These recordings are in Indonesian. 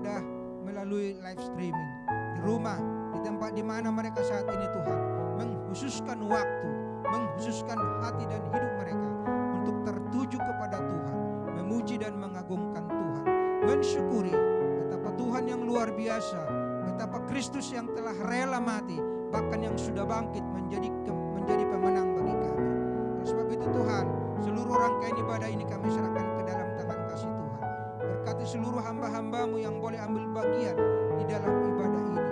beribadah melalui live streaming di rumah, di tempat di mana mereka saat ini Tuhan mengkhususkan waktu, mengkhususkan hati dan hidup mereka untuk tertuju kepada Tuhan, memuji dan mengagungkan Tuhan, mensyukuri betapa Tuhan yang luar biasa, betapa Kristus yang telah rela mati, bahkan yang sudah bangkit menjadi menjadi pemenang bagi kami. Oleh sebab itu Tuhan, seluruh rangkaian ibadah ini kami serahkan ke dalam seluruh hamba-hambamu yang boleh ambil bagian di dalam ibadah ini.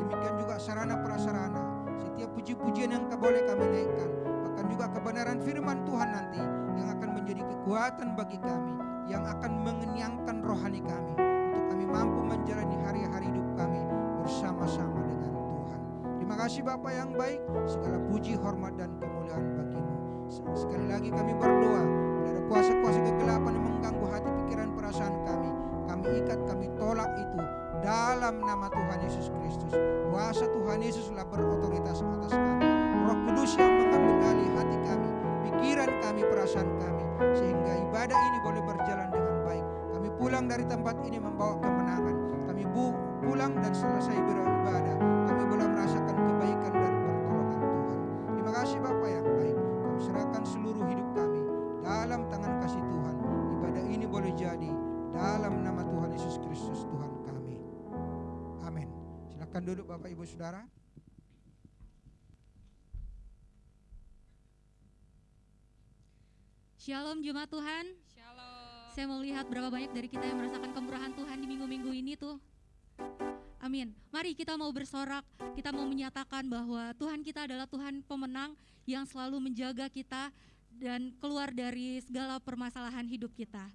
Demikian juga sarana prasarana, setiap puji-pujian yang boleh kami naikkan, bahkan juga kebenaran firman Tuhan nanti yang akan menjadi kekuatan bagi kami, yang akan mengenyangkan rohani kami, untuk kami mampu menjalani hari-hari hidup kami bersama-sama dengan Tuhan. Terima kasih Bapak yang baik, segala duduk Bapak Ibu Saudara. Shalom Jemaat Tuhan. Shalom. Saya mau lihat berapa banyak dari kita yang merasakan kemurahan Tuhan di minggu-minggu ini tuh. Amin. Mari kita mau bersorak, kita mau menyatakan bahwa Tuhan kita adalah Tuhan pemenang yang selalu menjaga kita dan keluar dari segala permasalahan hidup kita.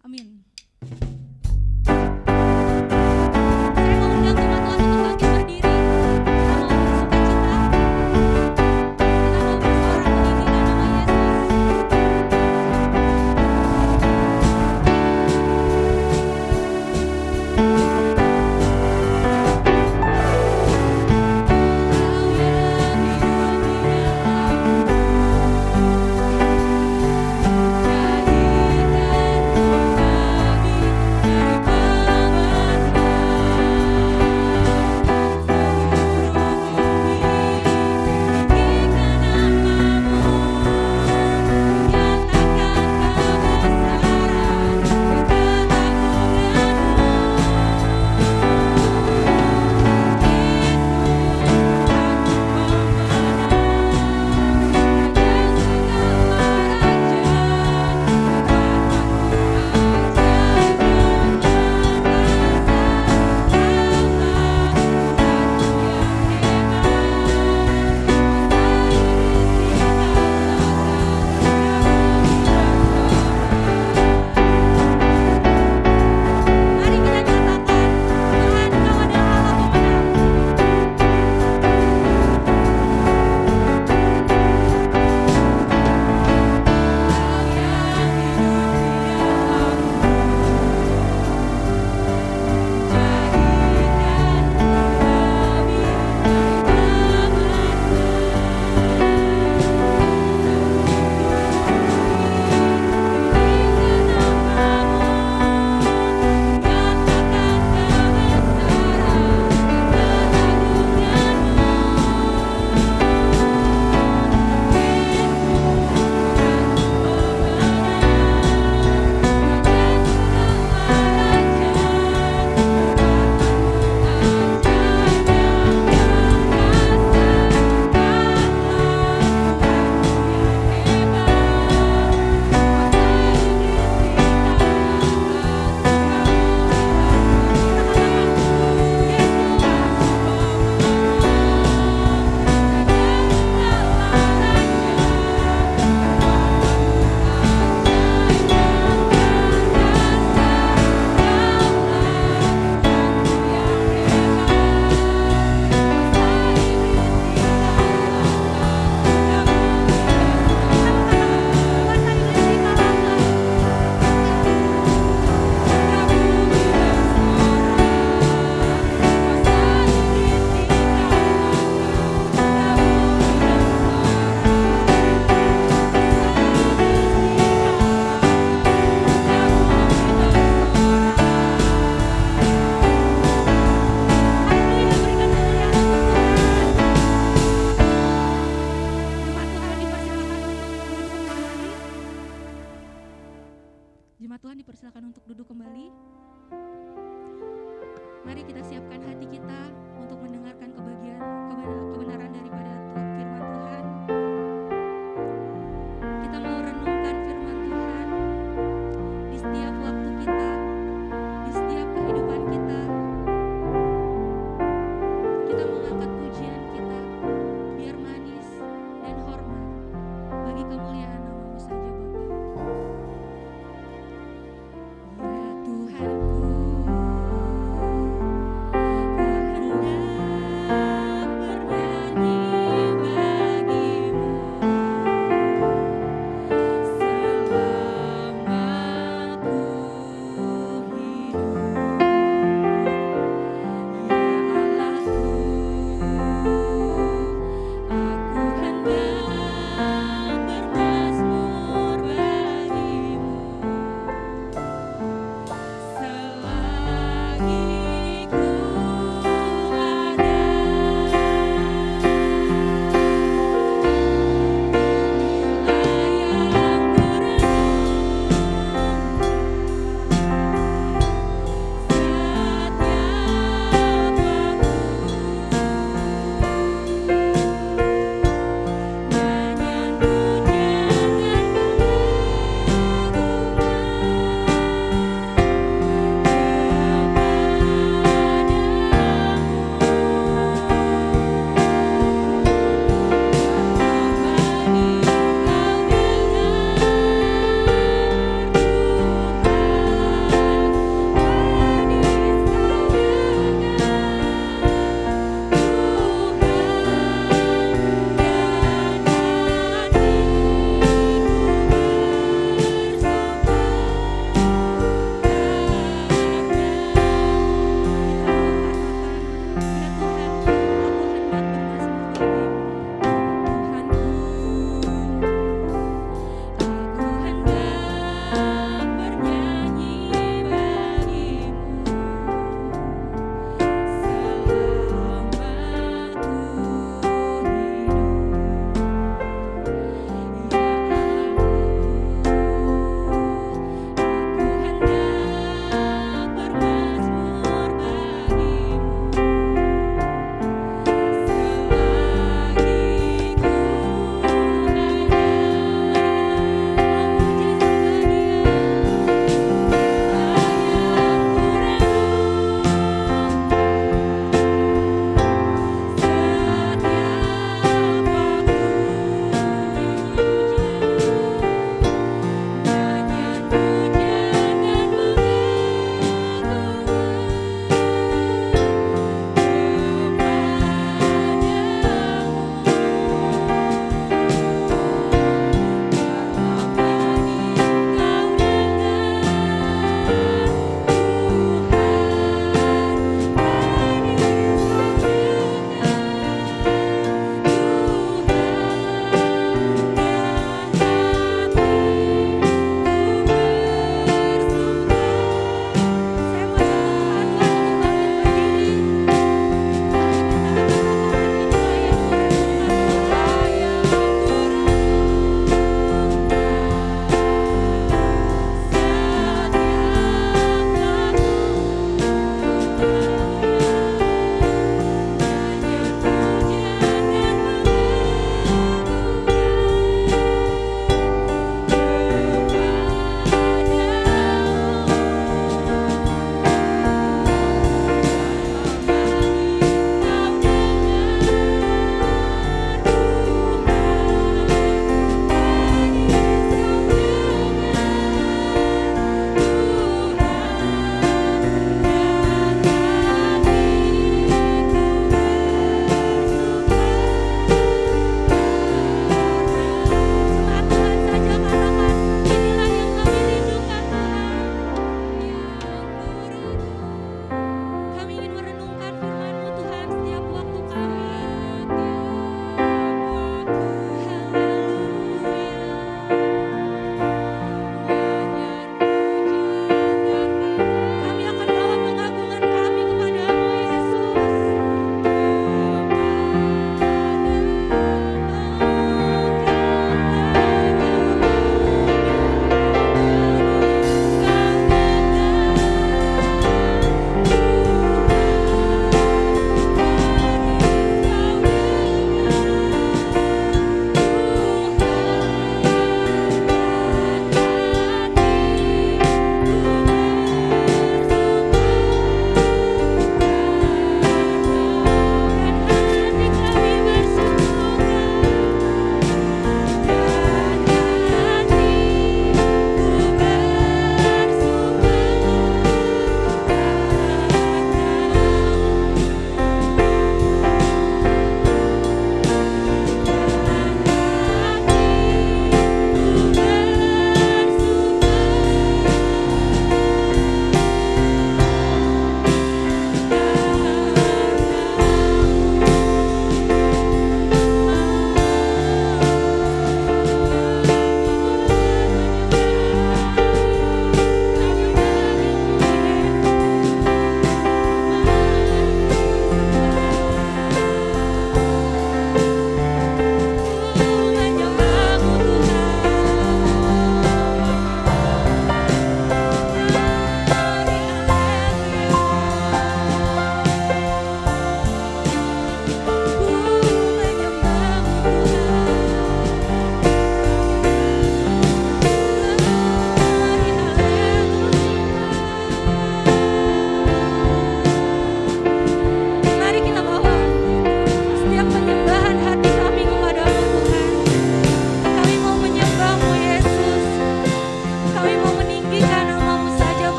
Amin.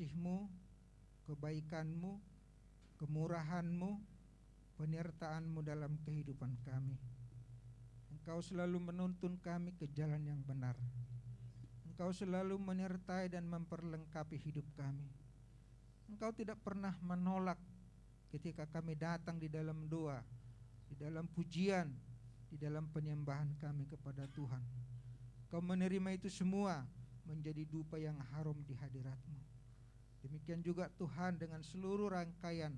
Kasih-Mu, kebaikan-Mu, kemurahan-Mu, penyertaan-Mu dalam kehidupan kami. Engkau selalu menuntun kami ke jalan yang benar. Engkau selalu menyertai dan memperlengkapi hidup kami. Engkau tidak pernah menolak ketika kami datang di dalam doa, di dalam pujian, di dalam penyembahan kami kepada Tuhan. Kau menerima itu semua menjadi dupa yang harum di hadiratmu. Demikian juga Tuhan dengan seluruh rangkaian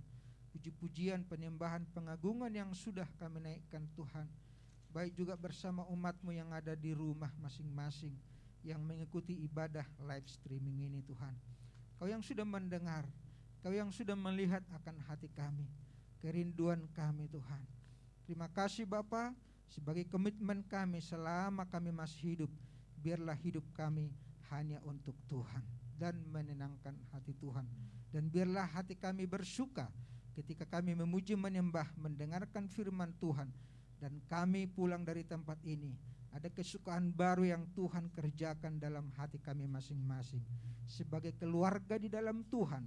puji-pujian, penyembahan, pengagungan yang sudah kami naikkan Tuhan. Baik juga bersama umatmu yang ada di rumah masing-masing yang mengikuti ibadah live streaming ini Tuhan. Kau yang sudah mendengar, kau yang sudah melihat akan hati kami, kerinduan kami Tuhan. Terima kasih Bapa sebagai komitmen kami selama kami masih hidup. Biarlah hidup kami hanya untuk Tuhan dan menenangkan hati Tuhan. Dan biarlah hati kami bersuka ketika kami memuji menyembah mendengarkan firman Tuhan. Dan kami pulang dari tempat ini ada kesukaan baru yang Tuhan kerjakan dalam hati kami masing-masing. Sebagai keluarga di dalam Tuhan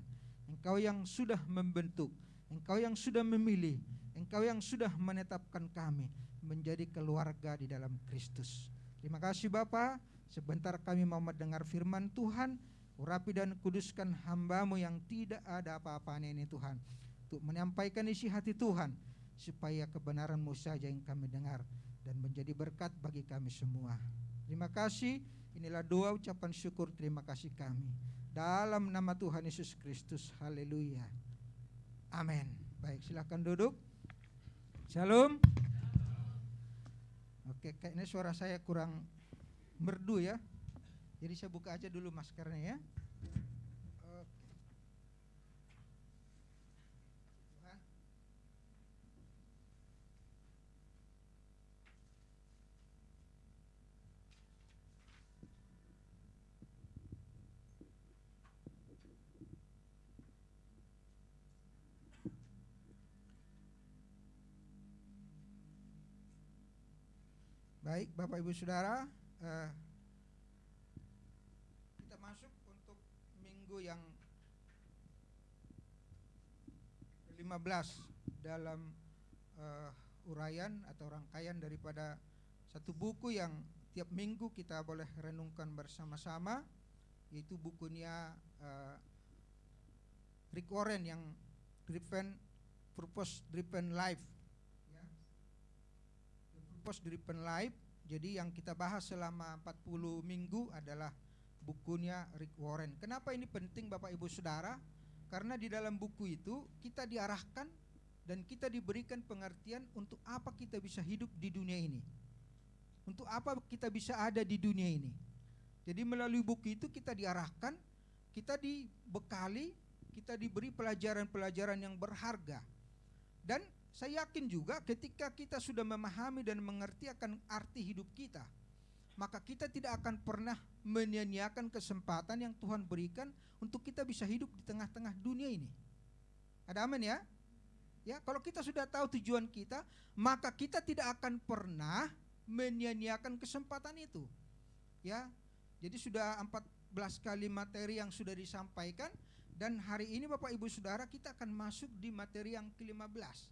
engkau yang sudah membentuk engkau yang sudah memilih engkau yang sudah menetapkan kami menjadi keluarga di dalam Kristus. Terima kasih Bapa sebentar kami mau mendengar firman Tuhan urapi dan kuduskan hambamu yang tidak ada apa-apanya ini Tuhan untuk menyampaikan isi hati Tuhan supaya kebenaran-Mu saja yang kami dengar dan menjadi berkat bagi kami semua. Terima kasih. Inilah doa ucapan syukur terima kasih kami. Dalam nama Tuhan Yesus Kristus. Haleluya. Amin. Baik, silakan duduk. Shalom. Oke, kayaknya suara saya kurang merdu ya. Jadi saya buka aja dulu maskernya ya. Baik, Bapak Ibu Saudara, uh, kita masuk untuk minggu yang ke-15 dalam uh, uraian atau rangkaian daripada satu buku yang tiap minggu kita boleh renungkan bersama-sama, yaitu bukunya uh, Rick Warren yang Driven Purpose Driven Life Purpose Driven Life. Jadi yang kita bahas selama 40 minggu adalah bukunya Rick Warren. Kenapa ini penting Bapak Ibu Saudara? Karena di dalam buku itu kita diarahkan dan kita diberikan pengertian untuk apa kita bisa hidup di dunia ini. Untuk apa kita bisa ada di dunia ini. Jadi melalui buku itu kita diarahkan, kita dibekali, kita diberi pelajaran-pelajaran yang berharga. Dan saya yakin juga ketika kita sudah memahami dan mengerti akan arti hidup kita, maka kita tidak akan pernah menyia-nyiakan kesempatan yang Tuhan berikan untuk kita bisa hidup di tengah-tengah dunia ini. Ada amin ya? Ya, kalau kita sudah tahu tujuan kita, maka kita tidak akan pernah menyia-nyiakan kesempatan itu. Ya. Jadi sudah 14 kali materi yang sudah disampaikan dan hari ini Bapak Ibu Saudara kita akan masuk di materi yang ke-15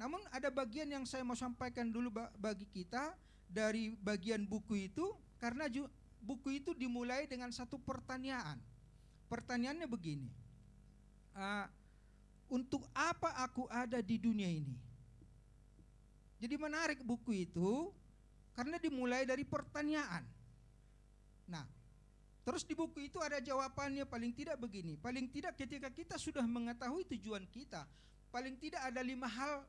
namun ada bagian yang saya mau sampaikan dulu bagi kita dari bagian buku itu karena buku itu dimulai dengan satu pertanyaan. Pertanyaannya begini. Uh, untuk apa aku ada di dunia ini? Jadi menarik buku itu karena dimulai dari pertanyaan. Nah, terus di buku itu ada jawabannya paling tidak begini. Paling tidak ketika kita sudah mengetahui tujuan kita, paling tidak ada lima hal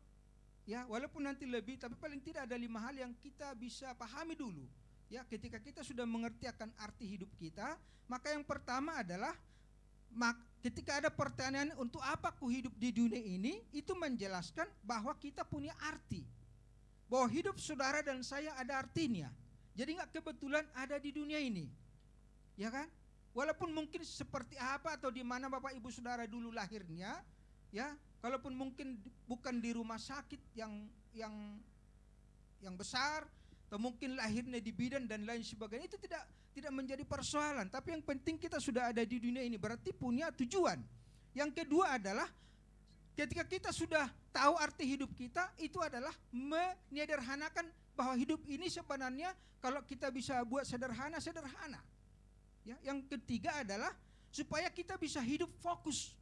Ya, walaupun nanti lebih, tapi paling tidak ada lima hal yang kita bisa pahami dulu. Ya, ketika kita sudah mengerti akan arti hidup kita, maka yang pertama adalah mak, ketika ada pertanyaan untuk apa ku hidup di dunia ini, itu menjelaskan bahwa kita punya arti. Bahwa hidup saudara dan saya ada artinya. Jadi nggak kebetulan ada di dunia ini. Ya kan? Walaupun mungkin seperti apa atau di mana Bapak Ibu Saudara dulu lahirnya, ya, kalaupun mungkin bukan di rumah sakit yang yang yang besar atau mungkin lahirnya di bidan dan lain sebagainya itu tidak tidak menjadi persoalan. Tapi yang penting kita sudah ada di dunia ini berarti punya tujuan. Yang kedua adalah ketika kita sudah tahu arti hidup kita itu adalah menyederhanakan bahwa hidup ini sebenarnya kalau kita bisa buat sederhana sederhana. Ya yang ketiga adalah supaya kita bisa hidup fokus.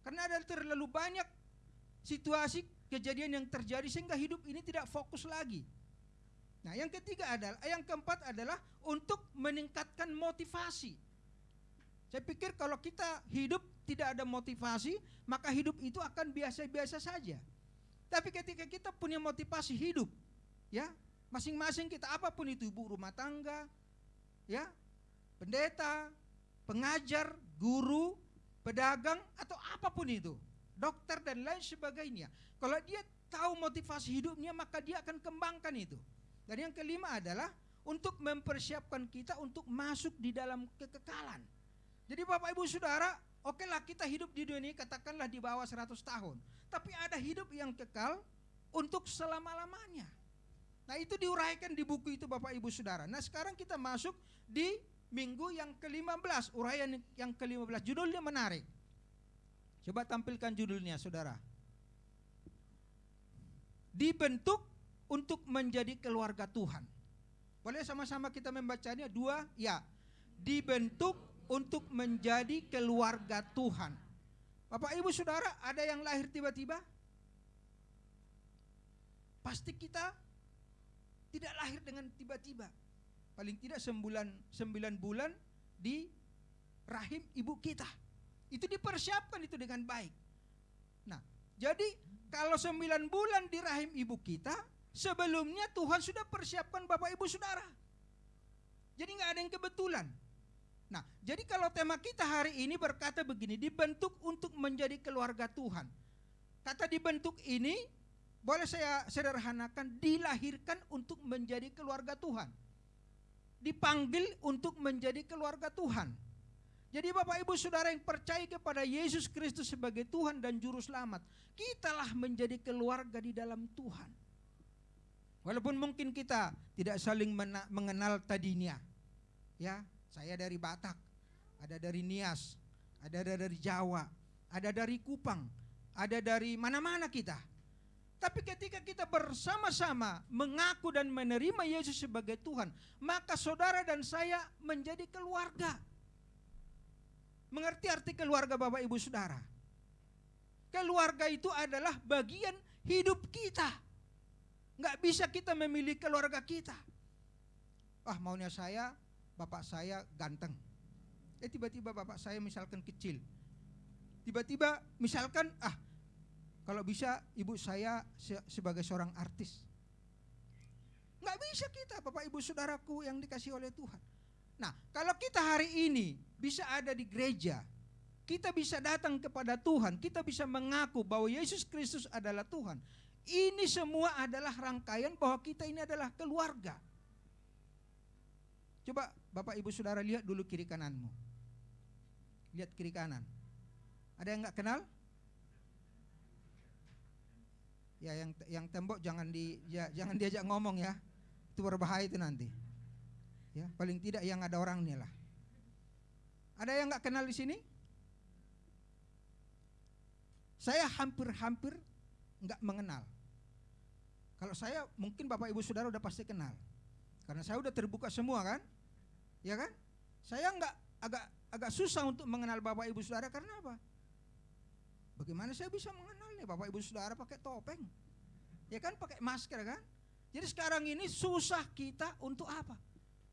Karena ada terlalu banyak situasi kejadian yang terjadi sehingga hidup ini tidak fokus lagi Nah, yang ketiga adalah, yang keempat adalah untuk meningkatkan motivasi. Saya pikir kalau kita hidup tidak ada motivasi, maka hidup itu akan biasa-biasa saja. Tapi ketika kita punya motivasi hidup, ya, masing-masing kita apa pun itu ibu rumah tangga, ya, pendeta, pengajar, guru, pedagang atau apa pun itu, dokter dan lain sebagainya. Kalau dia tahu motivasi hidupnya, maka dia akan kembangkan itu. Dan yang kelima adalah untuk mempersiapkan kita untuk masuk di dalam kekekalan. Jadi Bapak Ibu Saudara, oke lah kita hidup di dunia ini katakanlah di bawah 100 tahun. Tapi ada hidup yang kekal untuk selama-lamanya. Nah itu diuraikan di buku itu Bapak Ibu Saudara. Nah sekarang kita masuk di minggu yang ke-15. Uraian yang ke-15. Judulnya menarik. Coba tampilkan judulnya saudara. Dibentuk untuk menjadi keluarga Tuhan. Boleh sama-sama kita membacanya dua? Ya. Dibentuk untuk menjadi keluarga Tuhan. Bapak Ibu Saudara, ada yang lahir tiba-tiba? Pasti kita tidak lahir dengan tiba-tiba. Paling tidak sembilan, bulan di rahim ibu kita. Itu dipersiapkan itu dengan baik. Nah, jadi kalau sembilan bulan di rahim ibu kita, sebelumnya Tuhan sudah persiapkan Bapak Ibu Saudara. Jadi nggak ada yang kebetulan. Nah, jadi kalau tema kita hari ini berkata begini, dibentuk untuk menjadi keluarga Tuhan. Kata dibentuk ini boleh saya sederhanakan dilahirkan untuk menjadi keluarga Tuhan. Dipanggil untuk menjadi keluarga Tuhan. Jadi Bapak Ibu Saudara yang percaya kepada Yesus Kristus sebagai Tuhan dan Juru Selamat, kitalah menjadi keluarga di dalam Tuhan. Walaupun mungkin kita tidak saling mengenal tadinya. Ya, saya dari Batak, ada dari Nias, ada dari Jawa, ada dari Kupang, ada dari mana-mana kita. Tapi ketika kita bersama-sama mengaku dan menerima Yesus sebagai Tuhan, maka saudara dan saya menjadi keluarga. Mengerti arti keluarga Bapak Ibu Saudara? Keluarga itu adalah bagian hidup kita. Nggak bisa kita memilih keluarga kita. Ah maunya saya, bapak saya ganteng. Eh tiba-tiba bapak saya misalkan kecil. Tiba-tiba misalkan ah kalau bisa ibu saya se- sebagai seorang artis. Nggak bisa kita Bapak Ibu Saudaraku yang dikasih oleh Tuhan. Nah, kalau kita hari ini bisa ada di gereja, kita bisa datang kepada Tuhan, kita bisa mengaku bahwa Yesus Kristus adalah Tuhan. Ini semua adalah rangkaian bahwa kita ini adalah keluarga. Coba Bapak Ibu Saudara lihat dulu kiri kananmu. Lihat kiri kanan. Ada yang nggak kenal? Ya yang yang tembok jangan di ya, jangan diajak ngomong ya. Itu berbahaya itu nanti. Ya, paling tidak yang ada orangnya lah. Ada yang nggak kenal di sini? Saya hampir-hampir nggak mengenal. Kalau saya mungkin Bapak Ibu Saudara udah pasti kenal. Karena saya udah terbuka semua kan? Ya kan? Saya nggak agak agak susah untuk mengenal Bapak Ibu Saudara karena apa? Bagaimana saya bisa mengenalnya Bapak Ibu Saudara pakai topeng? Ya kan pakai masker kan? Jadi sekarang ini susah kita untuk apa?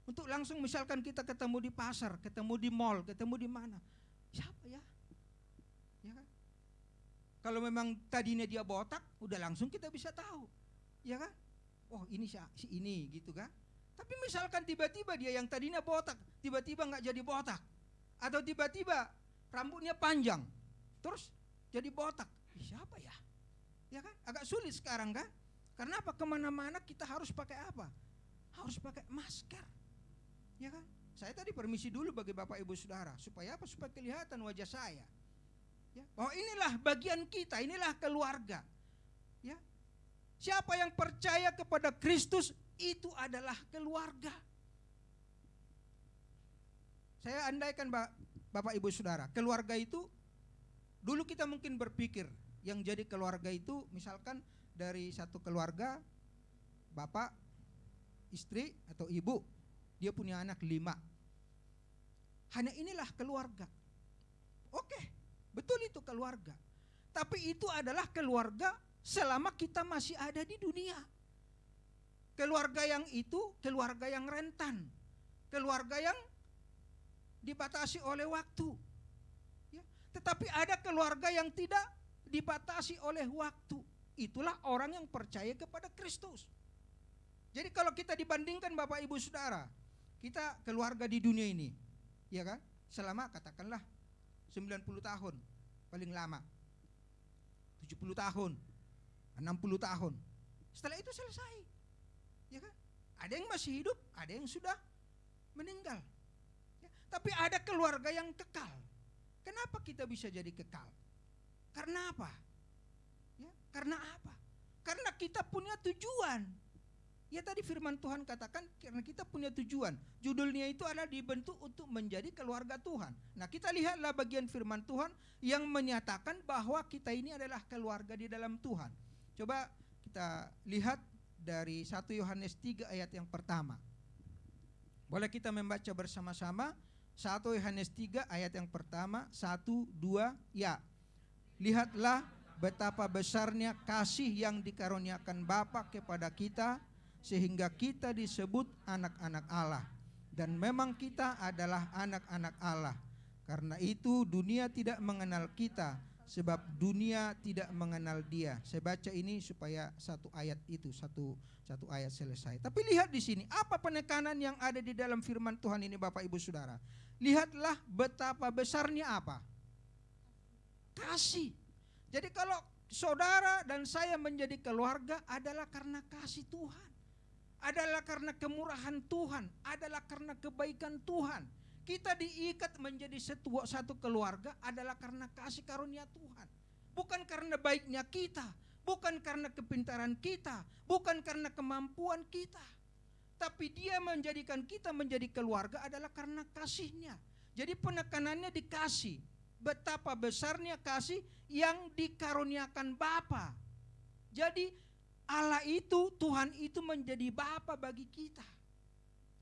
Untuk langsung misalkan kita ketemu di pasar, ketemu di mall, ketemu di mana? Siapa ya? Ya kan? Kalau memang tadinya dia botak, udah langsung kita bisa tahu. Ya kan? Oh, ini si, si ini gitu kan? Tapi misalkan tiba-tiba dia yang tadinya botak, tiba-tiba nggak jadi botak. Atau tiba-tiba rambutnya panjang, terus jadi botak. Siapa ya? Ya kan? Agak sulit sekarang kan? Karena apa? Ke mana-mana kita harus pakai apa? Harus pakai masker. Ya kan? Saya tadi permisi dulu bagi Bapak Ibu Saudara. Supaya apa? Supaya kelihatan wajah saya. Ya, bahwa inilah bagian kita, inilah keluarga. Ya. Siapa yang percaya kepada Kristus itu adalah keluarga. Saya andaikan Bapak Ibu Saudara, keluarga itu dulu kita mungkin berpikir yang jadi keluarga itu misalkan dari satu keluarga bapak, istri atau ibu, dia punya anak lima. Hanya inilah keluarga. Oke, betul itu keluarga. Tapi itu adalah keluarga selama kita masih ada di dunia. Keluarga yang itu keluarga yang rentan, keluarga yang dibatasi oleh waktu. Ya. Tetapi ada keluarga yang tidak dibatasi oleh waktu. Itulah orang yang percaya kepada Kristus. Jadi kalau kita dibandingkan Bapak Ibu Saudara, kita keluarga di dunia ini, ya kan? Selama katakanlah 90 tahun paling lama. 70 tahun, 60 tahun. Setelah itu selesai. Ya kan? Ada yang masih hidup, ada yang sudah meninggal. Ya, tapi ada keluarga yang kekal. Kenapa kita bisa jadi kekal? Karena apa? Ya, karena apa? Karena kita punya tujuan. Ya tadi firman Tuhan katakan karena kita punya tujuan. Judulnya itu adalah dibentuk untuk menjadi keluarga Tuhan. Nah kita lihatlah bagian firman Tuhan yang menyatakan bahwa kita ini adalah keluarga di dalam Tuhan. Coba kita lihat dari 1 Yohanes 3 ayat yang pertama. Boleh kita membaca bersama-sama 1 Yohanes 3 ayat yang pertama 1, 2, ya. Lihatlah betapa besarnya kasih yang dikaruniakan Bapa kepada kita sehingga kita disebut anak-anak Allah dan memang kita adalah anak-anak Allah. Karena itu dunia tidak mengenal kita sebab dunia tidak mengenal Dia. Saya baca ini supaya satu ayat itu satu satu ayat selesai. Tapi lihat di sini apa penekanan yang ada di dalam firman Tuhan ini Bapak Ibu Saudara. Lihatlah betapa besarnya apa? Kasih. Jadi kalau saudara dan saya menjadi keluarga adalah karena kasih Tuhan adalah karena kemurahan Tuhan, adalah karena kebaikan Tuhan. Kita diikat menjadi satu, satu keluarga adalah karena kasih karunia Tuhan. Bukan karena baiknya kita, bukan karena kepintaran kita, bukan karena kemampuan kita. Tapi dia menjadikan kita menjadi keluarga adalah karena kasihnya. Jadi penekanannya dikasih. Betapa besarnya kasih yang dikaruniakan Bapa. Jadi Allah itu, Tuhan itu menjadi Bapa bagi kita.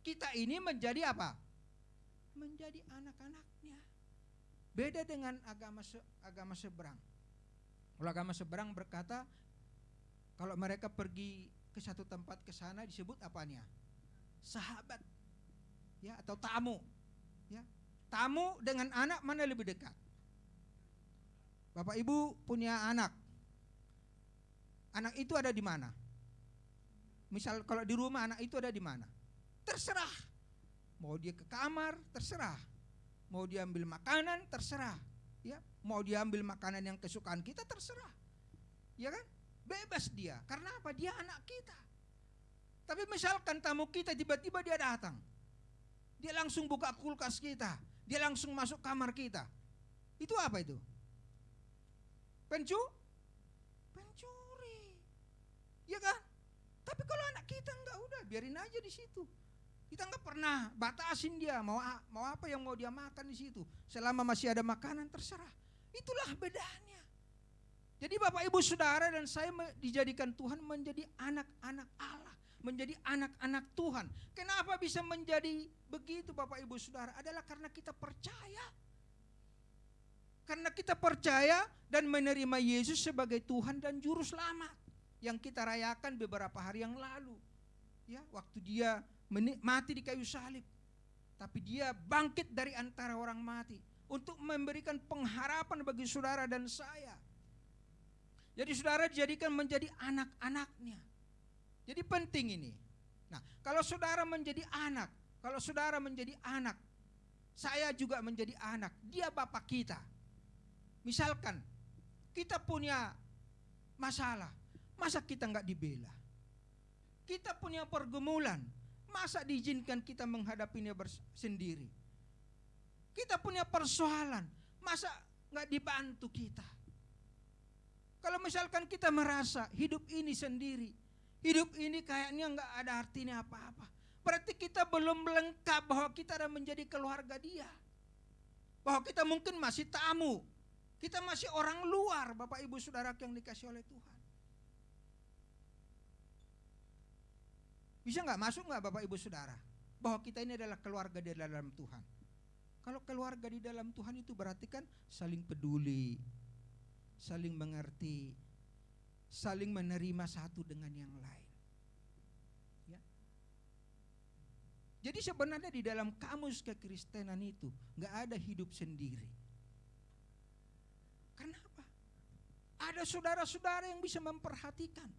Kita ini menjadi apa? Menjadi anak-anaknya. Beda dengan agama se agama seberang. Kalau agama seberang berkata kalau mereka pergi ke satu tempat ke sana disebut apanya? Sahabat. Ya, atau tamu. Ya. Tamu dengan anak mana lebih dekat? Bapak Ibu punya anak, Anak itu ada di mana? Misal kalau di rumah anak itu ada di mana? Terserah. Mau dia ke kamar, terserah. Mau dia ambil makanan, terserah. Ya, mau dia ambil makanan yang kesukaan kita, terserah. Ya kan? Bebas dia. Karena apa? Dia anak kita. Tapi misalkan tamu kita tiba-tiba dia datang. Dia langsung buka kulkas kita. Dia langsung masuk kamar kita. Itu apa itu? Pencu? Ya kan? Tapi kalau anak kita enggak udah biarin aja di situ. Kita enggak pernah batasin dia mau mau apa yang mau dia makan di situ. Selama masih ada makanan terserah. Itulah bedanya. Jadi Bapak Ibu Saudara dan saya dijadikan Tuhan menjadi anak-anak Allah, menjadi anak-anak Tuhan. Kenapa bisa menjadi begitu Bapak Ibu Saudara? Adalah karena kita percaya. Karena kita percaya dan menerima Yesus sebagai Tuhan dan juru selamat yang kita rayakan beberapa hari yang lalu. Ya, waktu dia mati di kayu salib. Tapi dia bangkit dari antara orang mati untuk memberikan pengharapan bagi saudara dan saya. Jadi saudara dijadikan menjadi anak-anaknya. Jadi penting ini. Nah, kalau saudara menjadi anak, kalau saudara menjadi anak, saya juga menjadi anak, dia bapak kita. Misalkan kita punya masalah, Masa kita nggak dibela? Kita punya pergumulan, masa diizinkan kita menghadapinya sendiri? Kita punya persoalan, masa nggak dibantu kita. Kalau misalkan kita merasa hidup ini sendiri, hidup ini kayaknya nggak ada artinya apa-apa. Berarti kita belum lengkap bahwa kita ada menjadi keluarga dia. Bahwa kita mungkin masih tamu. Kita masih orang luar, Bapak Ibu Saudara yang dikasih oleh Tuhan. Bisa nggak masuk nggak Bapak Ibu Saudara? Bahwa kita ini adalah keluarga di dalam Tuhan. Kalau keluarga di dalam Tuhan itu berarti kan saling peduli, saling mengerti, saling menerima satu dengan yang lain. Ya. Jadi sebenarnya di dalam kamus kekristenan itu nggak ada hidup sendiri. Kenapa? Ada saudara-saudara yang bisa memperhatikan.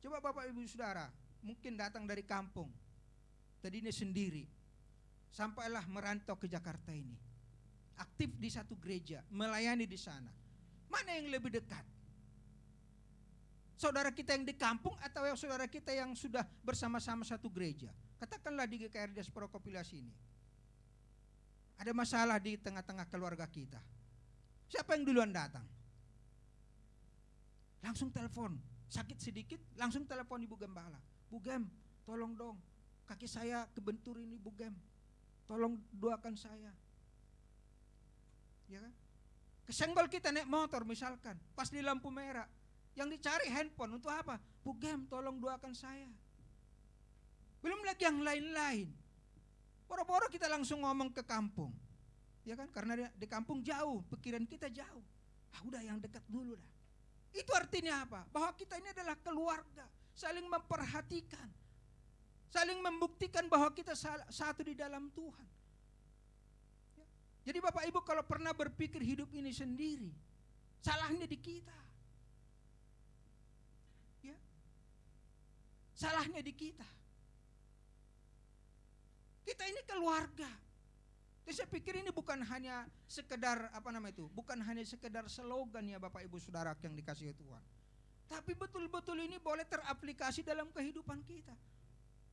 Coba Bapak Ibu Saudara, mungkin datang dari kampung, tadinya sendiri, sampailah merantau ke Jakarta ini. Aktif di satu gereja, melayani di sana. Mana yang lebih dekat? Saudara kita yang di kampung atau yang saudara kita yang sudah bersama-sama satu gereja? Katakanlah di GKR Diaspora Kopilasi ini. Ada masalah di tengah-tengah keluarga kita. Siapa yang duluan datang? Langsung telepon. Sakit sedikit, langsung telepon Ibu Gembala. Bu Gem, tolong dong. Kaki saya kebentur ini Bu Gem. Tolong doakan saya. Ya kan? Kesenggol kita naik motor misalkan, pas di lampu merah. Yang dicari handphone untuk apa? Bu Gem, tolong doakan saya. Belum lagi yang lain-lain. Boro-boro kita langsung ngomong ke kampung. Ya kan? Karena di kampung jauh, pikiran kita jauh. Ah udah yang dekat dulu dah. Itu artinya apa? Bahwa kita ini adalah keluarga, saling memperhatikan. Saling membuktikan bahwa kita satu di dalam Tuhan. Ya. Jadi Bapak Ibu kalau pernah berpikir hidup ini sendiri, salahnya di kita. Ya. Salahnya di kita. Kita ini keluarga. Jadi saya pikir ini bukan hanya sekedar apa nama itu, bukan hanya sekedar slogan ya Bapak Ibu Saudara yang dikasih Tuhan. Tapi betul-betul ini boleh teraplikasi dalam kehidupan kita.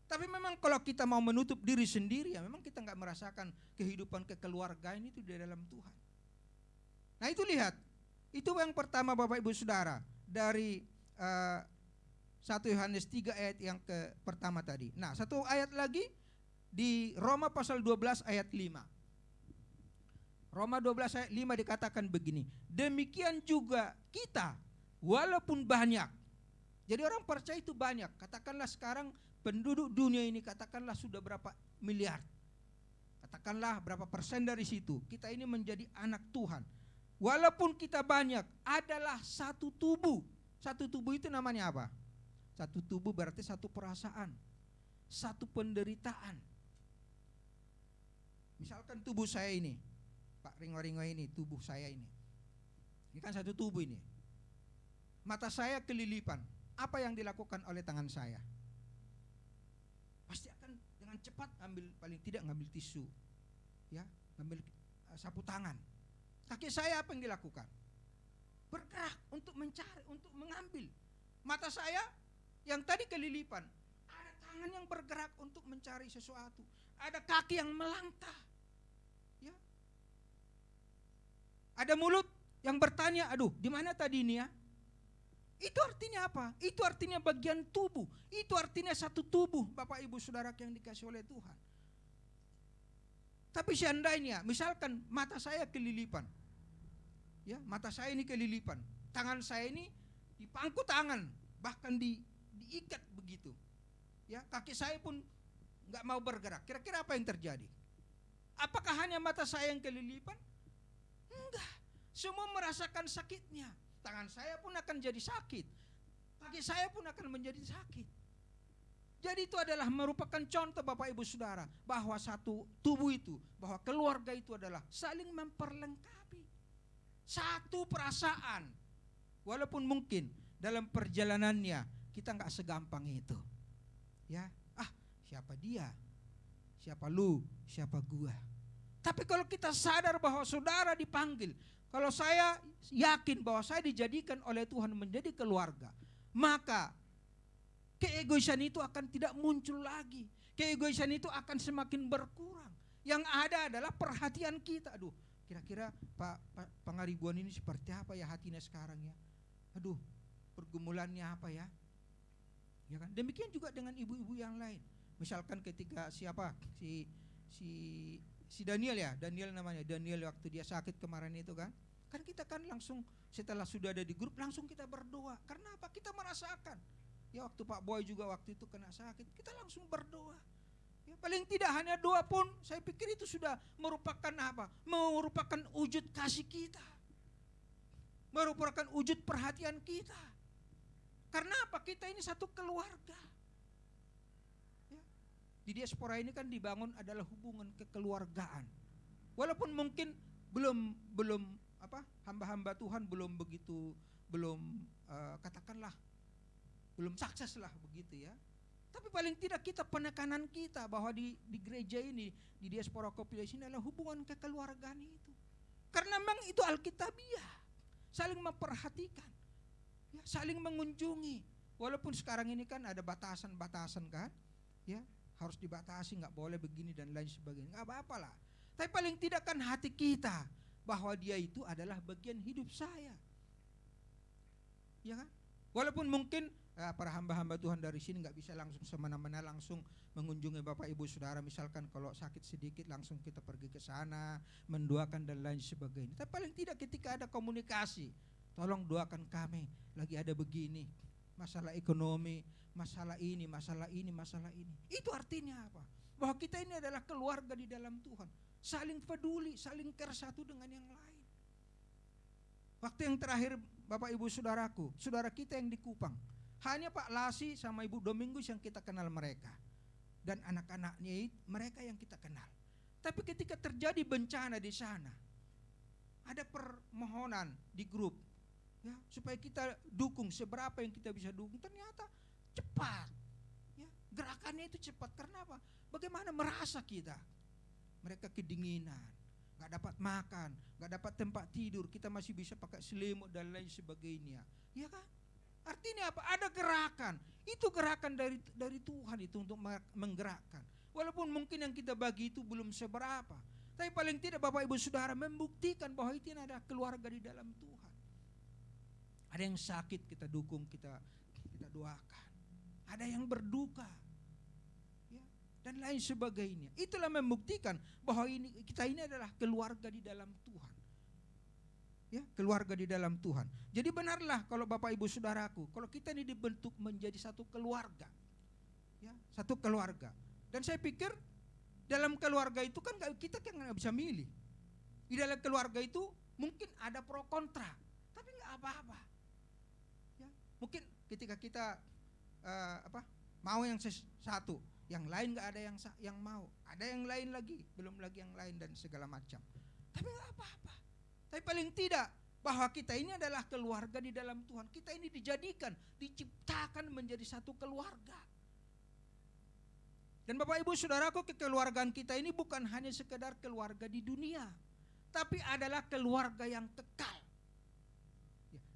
Tapi memang kalau kita mau menutup diri sendiri ya memang kita nggak merasakan kehidupan kekeluargaan itu di dalam Tuhan. Nah itu lihat, itu yang pertama Bapak Ibu Saudara dari uh, eh, 1 Yohanes 3 ayat yang ke pertama tadi. Nah satu ayat lagi di Roma pasal 12 ayat 5. Roma 12 ayat 5 dikatakan begini, demikian juga kita walaupun banyak. Jadi orang percaya itu banyak. Katakanlah sekarang penduduk dunia ini katakanlah sudah berapa miliar. Katakanlah berapa persen dari situ. Kita ini menjadi anak Tuhan. Walaupun kita banyak adalah satu tubuh. Satu tubuh itu namanya apa? Satu tubuh berarti satu perasaan. Satu penderitaan. Misalkan tubuh saya ini, Pak Ringo-Ringo ini, tubuh saya ini. Ini kan satu tubuh ini. Mata saya kelilipan. Apa yang dilakukan oleh tangan saya? Pasti akan dengan cepat ambil paling tidak ngambil tisu. Ya, ngambil uh, sapu tangan. Kaki saya apa yang dilakukan? Bergerak untuk mencari, untuk mengambil. Mata saya yang tadi kelilipan, ada tangan yang bergerak untuk mencari sesuatu. Ada kaki yang melangkah Ada mulut yang bertanya, aduh di mana tadi ini ya? Itu artinya apa? Itu artinya bagian tubuh. Itu artinya satu tubuh Bapak Ibu Saudara yang dikasih oleh Tuhan. Tapi seandainya, misalkan mata saya kelilipan. Ya, mata saya ini kelilipan. Tangan saya ini dipangku tangan, bahkan di, diikat begitu. Ya, kaki saya pun nggak mau bergerak. Kira-kira apa yang terjadi? Apakah hanya mata saya yang kelilipan? Enggak. Semua merasakan sakitnya. Tangan saya pun akan jadi sakit. Kaki saya pun akan menjadi sakit. Jadi itu adalah merupakan contoh Bapak Ibu Saudara bahwa satu tubuh itu, bahwa keluarga itu adalah saling memperlengkapi. Satu perasaan. Walaupun mungkin dalam perjalanannya kita nggak segampang itu. Ya, ah siapa dia? Siapa lu? Siapa gua? Tapi kalau kita sadar bahwa saudara dipanggil, kalau saya yakin bahwa saya dijadikan oleh Tuhan menjadi keluarga, maka keegoisan itu akan tidak muncul lagi. Keegoisan itu akan semakin berkurang. Yang ada adalah perhatian kita. Aduh, kira-kira Pak, Pak Pangaribuan ini seperti apa ya hatinya sekarang ya? Aduh, pergumulannya apa ya? Ya kan? Demikian juga dengan ibu-ibu yang lain. Misalkan ketika siapa si si si Daniel ya, Daniel namanya, Daniel waktu dia sakit kemarin itu kan. Kan kita kan langsung setelah sudah ada di grup langsung kita berdoa. Karena apa? Kita merasakan. Ya waktu Pak Boy juga waktu itu kena sakit, kita langsung berdoa. Ya, paling tidak hanya doa pun saya pikir itu sudah merupakan apa? Merupakan wujud kasih kita. Merupakan wujud perhatian kita. Karena apa? Kita ini satu keluarga. Di diaspora ini kan dibangun adalah hubungan kekeluargaan. Walaupun mungkin belum belum apa hamba-hamba Tuhan belum begitu belum uh, katakanlah belum sukses lah begitu ya. Tapi paling tidak kita penekanan kita bahwa di, di gereja ini, di diaspora populasi ini adalah hubungan kekeluargaan itu. Karena memang itu Alkitabiah. Saling memperhatikan. Ya, saling mengunjungi. Walaupun sekarang ini kan ada batasan-batasan kan. Ya, harus dibatasi, nggak boleh begini dan lain sebagainya. Nggak apa-apa lah. Tapi paling tidak kan hati kita bahwa dia itu adalah bagian hidup saya. Ya kan? Walaupun mungkin eh, para hamba-hamba Tuhan dari sini nggak bisa langsung semena-mena langsung mengunjungi Bapak Ibu Saudara misalkan kalau sakit sedikit langsung kita pergi ke sana mendoakan dan lain sebagainya. Tapi paling tidak ketika ada komunikasi, tolong doakan kami lagi ada begini, masalah ekonomi, masalah ini, masalah ini, masalah ini. Itu artinya apa? Bahwa kita ini adalah keluarga di dalam Tuhan, saling peduli, saling care satu dengan yang lain. Waktu yang terakhir Bapak Ibu Saudaraku, saudara kita yang di Kupang, hanya Pak Lasi sama Ibu Domingus yang kita kenal mereka. Dan anak-anaknya mereka yang kita kenal. Tapi ketika terjadi bencana di sana, ada permohonan di grup ya supaya kita dukung seberapa yang kita bisa dukung. Ternyata cepat. Ya, gerakannya itu cepat. Karena apa? Bagaimana merasa kita? Mereka kedinginan, nggak dapat makan, nggak dapat tempat tidur, kita masih bisa pakai selimut dan lain sebagainya. Ya kan? Artinya apa? Ada gerakan. Itu gerakan dari dari Tuhan itu untuk menggerakkan. Walaupun mungkin yang kita bagi itu belum seberapa. Tapi paling tidak Bapak Ibu Saudara membuktikan bahwa itu adalah keluarga di dalam Tuhan. Ada yang sakit kita dukung, kita kita doakan. Ada yang berduka. Ya, dan lain sebagainya. Itulah membuktikan bahwa ini kita ini adalah keluarga di dalam Tuhan ya keluarga di dalam Tuhan. Jadi benarlah kalau Bapak Ibu Saudaraku, kalau kita ini dibentuk menjadi satu keluarga. Ya, satu keluarga. Dan saya pikir dalam keluarga itu kan kita kan nggak bisa milih. Di dalam keluarga itu mungkin ada pro kontra, tapi nggak apa-apa. Mungkin ketika kita uh, apa mau yang satu, yang lain nggak ada yang yang mau, ada yang lain lagi, belum lagi yang lain dan segala macam. Tapi nggak apa-apa. Tapi paling tidak bahwa kita ini adalah keluarga di dalam Tuhan. Kita ini dijadikan, diciptakan menjadi satu keluarga. Dan Bapak Ibu Saudaraku kekeluargaan kita ini bukan hanya sekedar keluarga di dunia. Tapi adalah keluarga yang kekal.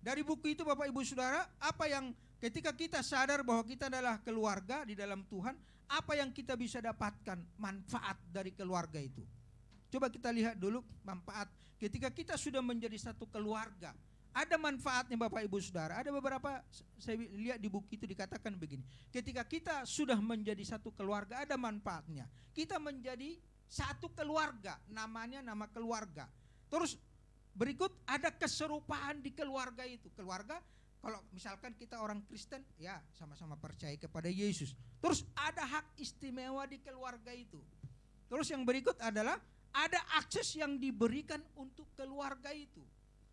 Dari buku itu Bapak Ibu Saudara, apa yang ketika kita sadar bahwa kita adalah keluarga di dalam Tuhan, apa yang kita bisa dapatkan manfaat dari keluarga itu? Coba kita lihat dulu manfaat ketika kita sudah menjadi satu keluarga. Ada manfaatnya Bapak Ibu Saudara. Ada beberapa saya lihat di buku itu dikatakan begini. Ketika kita sudah menjadi satu keluarga ada manfaatnya. Kita menjadi satu keluarga, namanya nama keluarga. Terus berikut ada keserupaan di keluarga itu. Keluarga kalau misalkan kita orang Kristen ya sama-sama percaya kepada Yesus. Terus ada hak istimewa di keluarga itu. Terus yang berikut adalah ada akses yang diberikan untuk keluarga itu.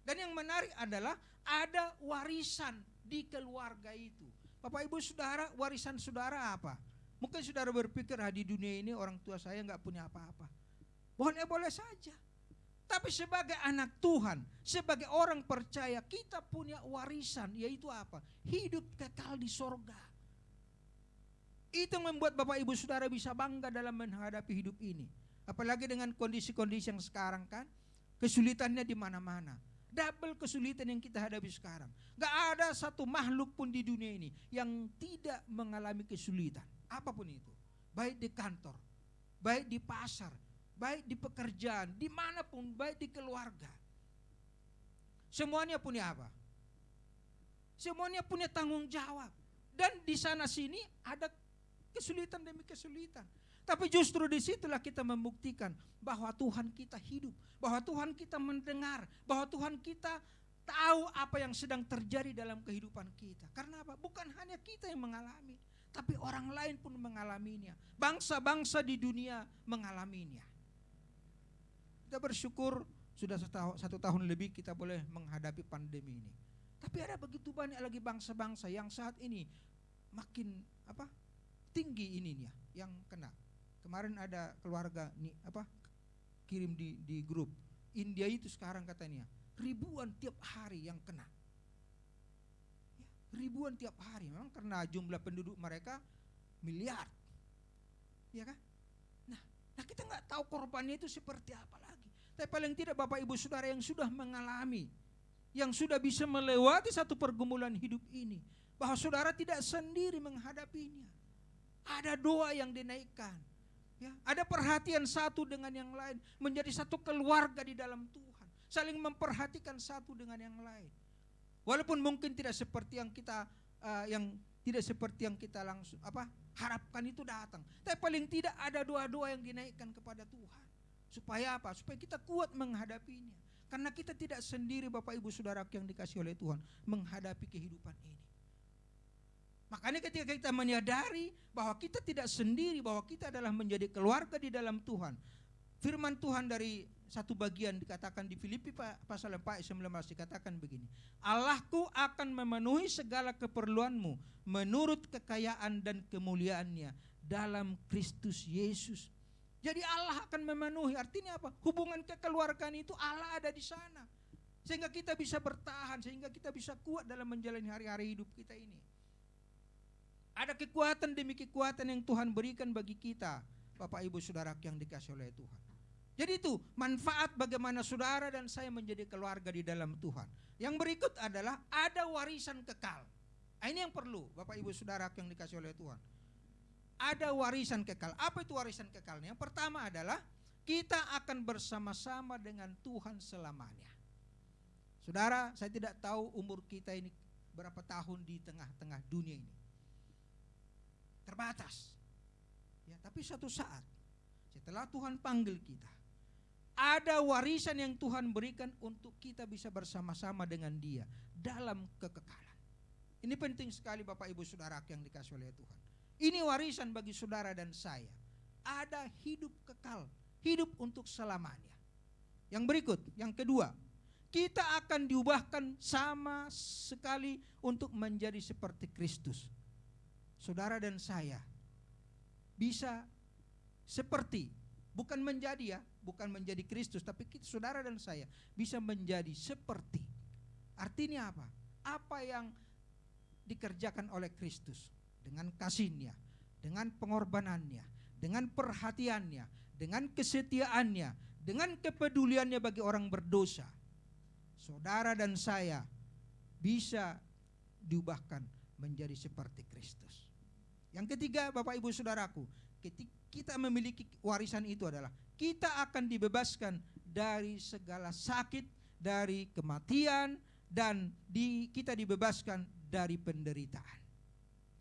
Dan yang menarik adalah ada warisan di keluarga itu. Bapak Ibu Saudara, warisan saudara apa? Mungkin saudara berpikir ah, di dunia ini orang tua saya nggak punya apa-apa. Boleh-boleh saja. Tapi sebagai anak Tuhan, sebagai orang percaya, kita punya warisan, yaitu apa? Hidup kekal di sorga. Itu yang membuat Bapak Ibu Saudara bisa bangga dalam menghadapi hidup ini. Apalagi dengan kondisi-kondisi yang sekarang kan, kesulitannya di mana-mana. Double kesulitan yang kita hadapi sekarang. Gak ada satu makhluk pun di dunia ini yang tidak mengalami kesulitan. Apa pun itu. Baik di kantor, baik di pasar, baik di pekerjaan, di mana pun, baik di keluarga. Semuanya punya apa? Semuanya punya tanggung jawab. Dan di sana sini ada kesulitan demi kesulitan. Tapi justru di situlah kita membuktikan bahwa Tuhan kita hidup, bahwa Tuhan kita mendengar, bahwa Tuhan kita tahu apa yang sedang terjadi dalam kehidupan kita. Karena apa? Bukan hanya kita yang mengalami, tapi orang lain pun mengalaminya. Bangsa-bangsa di dunia mengalaminya. Kita bersyukur sudah satu tahun lebih kita boleh menghadapi pandemi ini. Tapi ada begitu banyak lagi bangsa-bangsa yang saat ini makin apa tinggi ininya yang kena. Kemarin ada keluarga nih apa kirim di di grup India itu sekarang katanya ribuan tiap hari yang kena. Ya, ribuan tiap hari memang karena jumlah penduduk mereka miliar. Ya kan? Nah, nah kita nggak tahu korbannya itu seperti apa lagi. Tapi paling tidak Bapak Ibu Saudara yang sudah mengalami yang sudah bisa melewati satu pergumulan hidup ini bahwa saudara tidak sendiri menghadapinya. Ada doa yang dinaikkan. Ya, ada perhatian satu dengan yang lain, menjadi satu keluarga di dalam Tuhan, saling memperhatikan satu dengan yang lain. Walaupun mungkin tidak seperti yang kita uh, yang tidak seperti yang kita langsung apa harapkan itu datang, tapi paling tidak ada doa-doa yang dinaikkan kepada Tuhan. Supaya apa? Supaya kita kuat menghadapinya. Karena kita tidak sendiri Bapak Ibu Saudara yang dikasih oleh Tuhan menghadapi kehidupan ini. Makanya ketika kita menyadari bahwa kita tidak sendiri, bahwa kita adalah menjadi keluarga di dalam Tuhan. Firman Tuhan dari satu bagian dikatakan di Filipi pasal 4 ayat 19 dikatakan begini. Allahku akan memenuhi segala keperluanmu menurut kekayaan dan kemuliaannya dalam Kristus Yesus. Jadi Allah akan memenuhi. Artinya apa? Hubungan kekeluargaan itu Allah ada di sana. Sehingga kita bisa bertahan, sehingga kita bisa kuat dalam menjalani hari-hari hidup kita ini. Ada kekuatan demi kekuatan yang Tuhan berikan bagi kita, Bapak Ibu Saudara yang dikasih oleh Tuhan. Jadi itu manfaat bagaimana saudara dan saya menjadi keluarga di dalam Tuhan. Yang berikut adalah ada warisan kekal. Nah, ini yang perlu Bapak Ibu Saudara yang dikasih oleh Tuhan. Ada warisan kekal. Apa itu warisan kekalnya? Yang pertama adalah kita akan bersama-sama dengan Tuhan selamanya. Saudara, saya tidak tahu umur kita ini berapa tahun di tengah-tengah dunia ini terbatas. Ya, tapi suatu saat setelah Tuhan panggil kita, ada warisan yang Tuhan berikan untuk kita bisa bersama-sama dengan Dia dalam kekekalan. Ini penting sekali Bapak Ibu Saudara yang dikasih oleh Tuhan. Ini warisan bagi saudara dan saya. Ada hidup kekal, hidup untuk selamanya. Yang berikut, yang kedua, kita akan diubahkan sama sekali untuk menjadi seperti Kristus saudara dan saya bisa seperti bukan menjadi ya, bukan menjadi Kristus, tapi kita, saudara dan saya bisa menjadi seperti. Artinya apa? Apa yang dikerjakan oleh Kristus dengan kasihnya, dengan pengorbanannya, dengan perhatiannya, dengan kesetiaannya, dengan kepeduliannya bagi orang berdosa. Saudara dan saya bisa diubahkan menjadi seperti Kristus. Yang ketiga Bapak Ibu Saudaraku, ketika kita memiliki warisan itu adalah kita akan dibebaskan dari segala sakit, dari kematian dan di, kita dibebaskan dari penderitaan.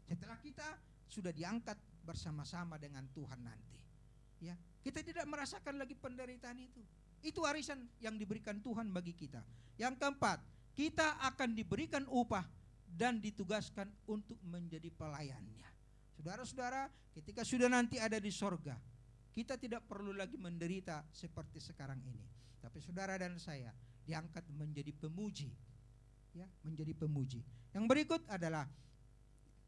Setelah kita sudah diangkat bersama-sama dengan Tuhan nanti. Ya, kita tidak merasakan lagi penderitaan itu. Itu warisan yang diberikan Tuhan bagi kita. Yang keempat, kita akan diberikan upah dan ditugaskan untuk menjadi pelayannya. Saudara-saudara, ketika sudah nanti ada di sorga, kita tidak perlu lagi menderita seperti sekarang ini. Tapi saudara dan saya diangkat menjadi pemuji. Ya, menjadi pemuji. Yang berikut adalah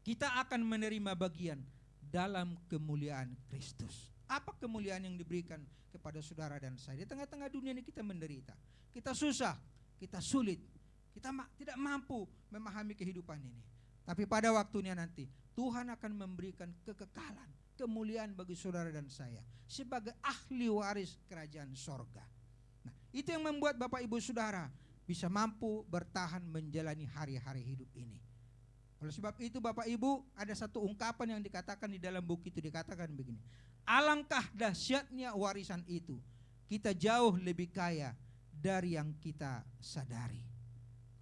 kita akan menerima bagian dalam kemuliaan Kristus. Apa kemuliaan yang diberikan kepada saudara dan saya? Di tengah-tengah dunia ini kita menderita. Kita susah, kita sulit, kita ma tidak mampu memahami kehidupan ini. Tapi pada waktunya nanti Tuhan akan memberikan kekekalan, kemuliaan bagi saudara dan saya sebagai ahli waris kerajaan sorga. Nah, itu yang membuat Bapak Ibu Saudara bisa mampu bertahan menjalani hari-hari hidup ini. Oleh sebab itu Bapak Ibu ada satu ungkapan yang dikatakan di dalam buku itu dikatakan begini. Alangkah dahsyatnya warisan itu. Kita jauh lebih kaya dari yang kita sadari.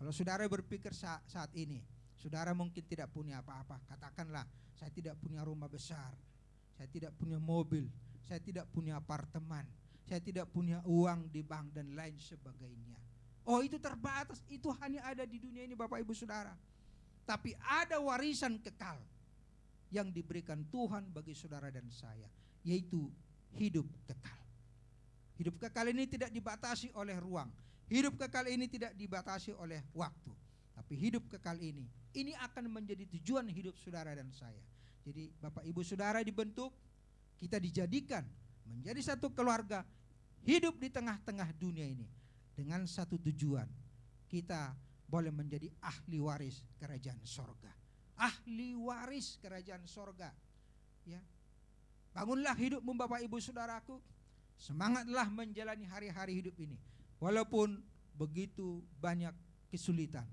Kalau saudara berpikir saat, saat ini, saudara mungkin tidak punya apa-apa. Katakanlah, saya tidak punya rumah besar, saya tidak punya mobil, saya tidak punya apartemen, saya tidak punya uang di bank dan lain sebagainya. Oh itu terbatas, itu hanya ada di dunia ini Bapak Ibu Saudara. Tapi ada warisan kekal yang diberikan Tuhan bagi saudara dan saya, yaitu hidup kekal. Hidup kekal ini tidak dibatasi oleh ruang. Hidup kekal ini tidak dibatasi oleh waktu. Tapi hidup kekal ini, ini akan menjadi tujuan hidup saudara dan saya. Jadi Bapak Ibu Saudara dibentuk, kita dijadikan menjadi satu keluarga hidup di tengah-tengah dunia ini dengan satu tujuan. Kita boleh menjadi ahli waris kerajaan sorga. Ahli waris kerajaan sorga. Ya. Bangunlah hidupmu Bapak Ibu Saudaraku. Semangatlah menjalani hari-hari hidup ini. Walaupun begitu banyak kesulitan.